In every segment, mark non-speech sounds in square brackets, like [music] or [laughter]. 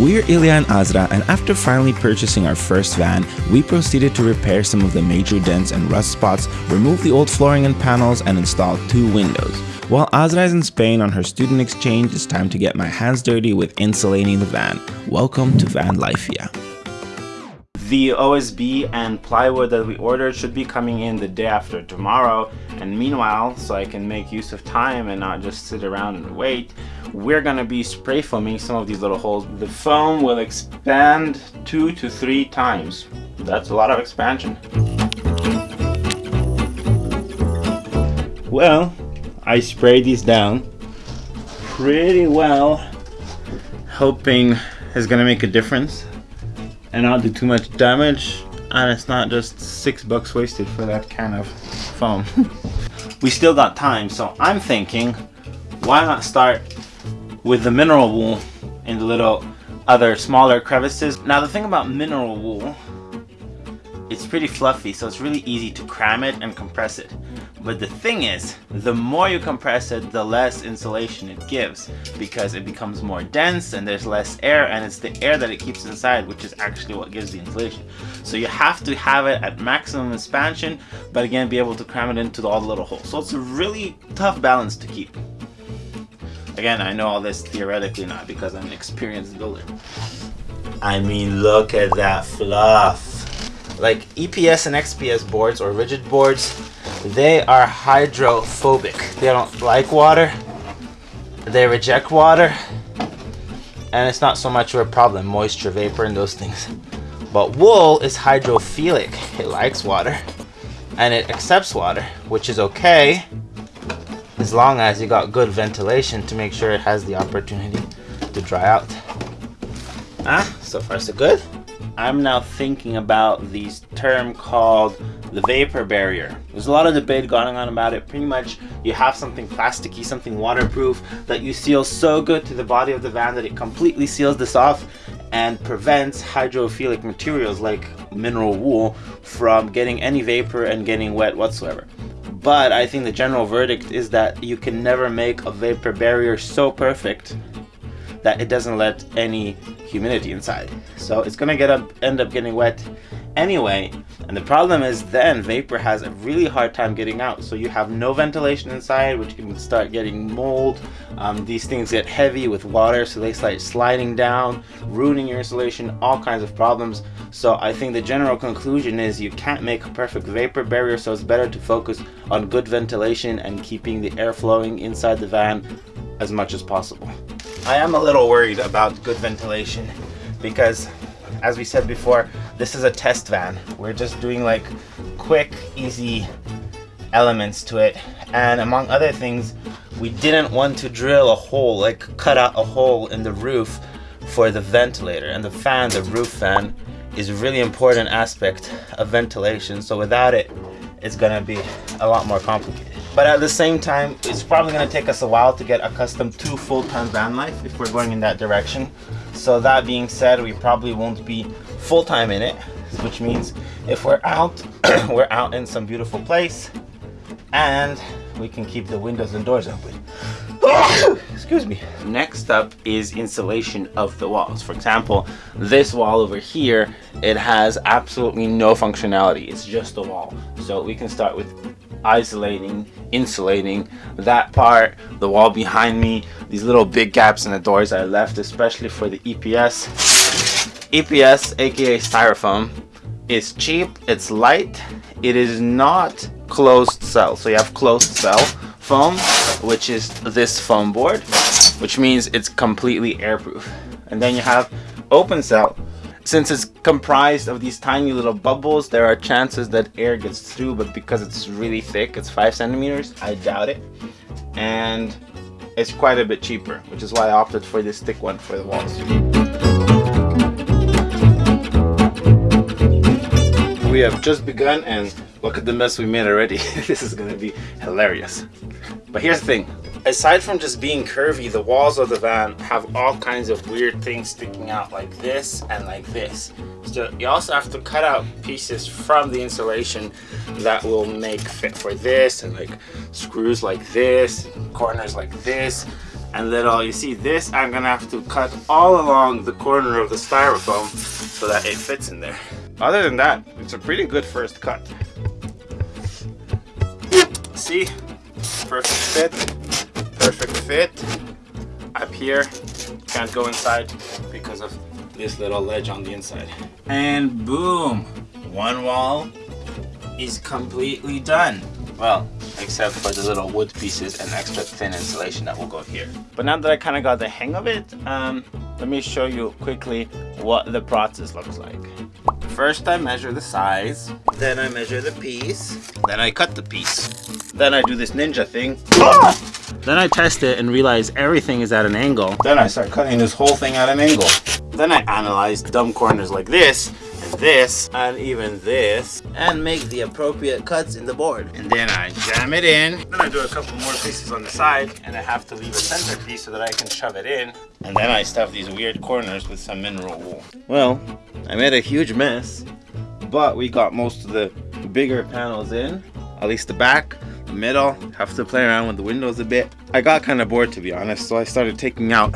We're Ilya and Azra and after finally purchasing our first van, we proceeded to repair some of the major dents and rust spots, remove the old flooring and panels and install two windows. While Azra is in Spain on her student exchange, it's time to get my hands dirty with insulating the van. Welcome to Van Life, yeah. The OSB and plywood that we ordered should be coming in the day after tomorrow and meanwhile, so I can make use of time and not just sit around and wait, we're gonna be spray foaming some of these little holes. The foam will expand two to three times. That's a lot of expansion. Well, I sprayed these down pretty well, hoping it's gonna make a difference and not do too much damage and it's not just six bucks wasted for that kind of foam. [laughs] We still got time so I'm thinking why not start with the mineral wool in the little other smaller crevices? Now the thing about mineral wool it's pretty fluffy so it's really easy to cram it and compress it but the thing is, the more you compress it, the less insulation it gives because it becomes more dense and there's less air and it's the air that it keeps inside which is actually what gives the insulation. So you have to have it at maximum expansion but again be able to cram it into all the little holes. So it's a really tough balance to keep. Again, I know all this theoretically not because I'm an experienced builder. I mean, look at that fluff. Like EPS and XPS boards or rigid boards, they are hydrophobic. They don't like water. They reject water. And it's not so much of a problem, moisture, vapor, and those things. But wool is hydrophilic. It likes water. And it accepts water, which is okay as long as you got good ventilation to make sure it has the opportunity to dry out. Ah, so far so good. I'm now thinking about this term called the vapor barrier. There's a lot of debate going on about it. Pretty much you have something plasticky, something waterproof that you seal so good to the body of the van that it completely seals this off and prevents hydrophilic materials like mineral wool from getting any vapor and getting wet whatsoever. But I think the general verdict is that you can never make a vapor barrier so perfect that it doesn't let any humidity inside. So it's gonna get up, end up getting wet anyway. And the problem is then vapor has a really hard time getting out. So you have no ventilation inside, which can start getting mold. Um, these things get heavy with water, so they start sliding down, ruining your insulation, all kinds of problems. So I think the general conclusion is you can't make a perfect vapor barrier, so it's better to focus on good ventilation and keeping the air flowing inside the van as much as possible. I am a little worried about good ventilation because as we said before, this is a test van. We're just doing like quick, easy elements to it. And among other things, we didn't want to drill a hole, like cut out a hole in the roof for the ventilator. And the fan, the roof fan, is a really important aspect of ventilation. So without it, it's gonna be a lot more complicated. But at the same time, it's probably gonna take us a while to get accustomed to full-time van life if we're going in that direction. So that being said, we probably won't be full-time in it, which means if we're out, [clears throat] we're out in some beautiful place and we can keep the windows and doors open. [coughs] Excuse me. Next up is insulation of the walls. For example, this wall over here, it has absolutely no functionality. It's just a wall. So we can start with isolating, insulating that part, the wall behind me, these little big gaps in the doors I left, especially for the EPS. EPS, aka styrofoam, is cheap, it's light, it is not closed cell. So you have closed cell foam, which is this foam board, which means it's completely airproof. And then you have open cell, since it's comprised of these tiny little bubbles, there are chances that air gets through, but because it's really thick, it's five centimeters, I doubt it. And it's quite a bit cheaper, which is why I opted for this thick one for the walls. We have just begun and look at the mess we made already. [laughs] this is gonna be hilarious. But here's the thing, aside from just being curvy, the walls of the van have all kinds of weird things sticking out like this and like this. So you also have to cut out pieces from the insulation that will make fit for this and like screws like this, corners like this. and little, you see this, I'm gonna have to cut all along the corner of the styrofoam so that it fits in there. Other than that, it's a pretty good first cut. See, perfect fit, perfect fit. Up here, can't go inside because of this little ledge on the inside. And boom, one wall is completely done. Well, except for the little wood pieces and extra thin insulation that will go here. But now that I kind of got the hang of it, um, let me show you quickly what the process looks like. First I measure the size, then I measure the piece, then I cut the piece. Then I do this ninja thing. Ah! Then I test it and realize everything is at an angle. Then I start cutting this whole thing at an angle. Then I analyze dumb corners like this and this and even this and make the appropriate cuts in the board. And then I jam it in. Then I do a couple more pieces on the side and I have to leave a center piece so that I can shove it in. And then I stuff these weird corners with some mineral wool. Well I made a huge mess but we got most of the bigger panels in at least the back the middle have to play around with the windows a bit I got kind of bored to be honest so I started taking out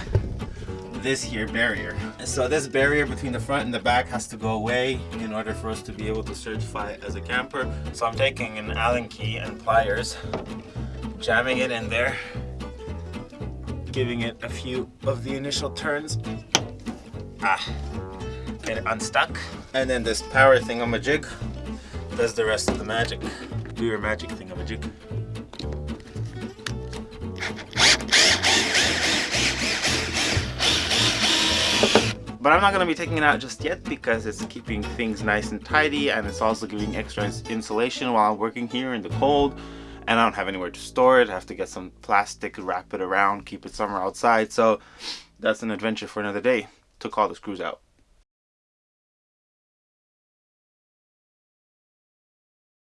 this here barrier. So this barrier between the front and the back has to go away in order for us to be able to certify it as a camper. So I'm taking an Allen key and pliers, jamming it in there, giving it a few of the initial turns. Ah, get it unstuck. And then this power thingamajig does the rest of the magic. Do your magic But I'm not going to be taking it out just yet because it's keeping things nice and tidy and it's also giving extra insulation while I'm working here in the cold. And I don't have anywhere to store it. I have to get some plastic, wrap it around, keep it somewhere outside. So that's an adventure for another day. Took all the screws out.